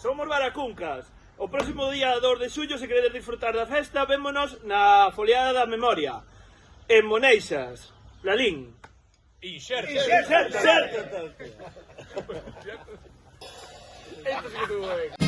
Somos Baracuncas. O próximo día 2 de xullo, se queredes disfrutar da festa, vémonos na foliada da memoria. En Moneixas. Lalín. Inxerta. Inxerta. Inxerta. Esto sí que tuvo ben.